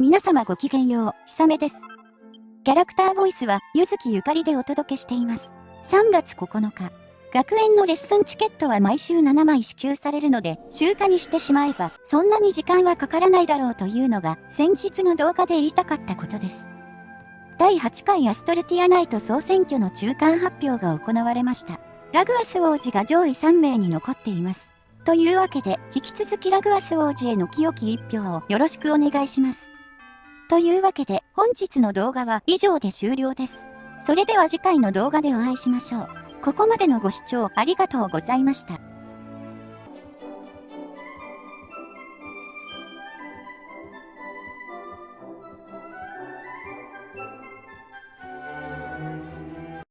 皆様ごきげんよう、ひさめです。キャラクターボイスは、ゆずきゆかりでお届けしています。3月9日。学園のレッスンチケットは毎週7枚支給されるので、週化にしてしまえば、そんなに時間はかからないだろうというのが、先日の動画で言いたかったことです。第8回アストルティアナイト総選挙の中間発表が行われました。ラグアス王子が上位3名に残っています。というわけで、引き続きラグアス王子への清き一票をよろしくお願いします。というわけで、本日の動画は以上で終了です。それでは次回の動画でお会いしましょう。ここまでのご視聴ありがとうございました。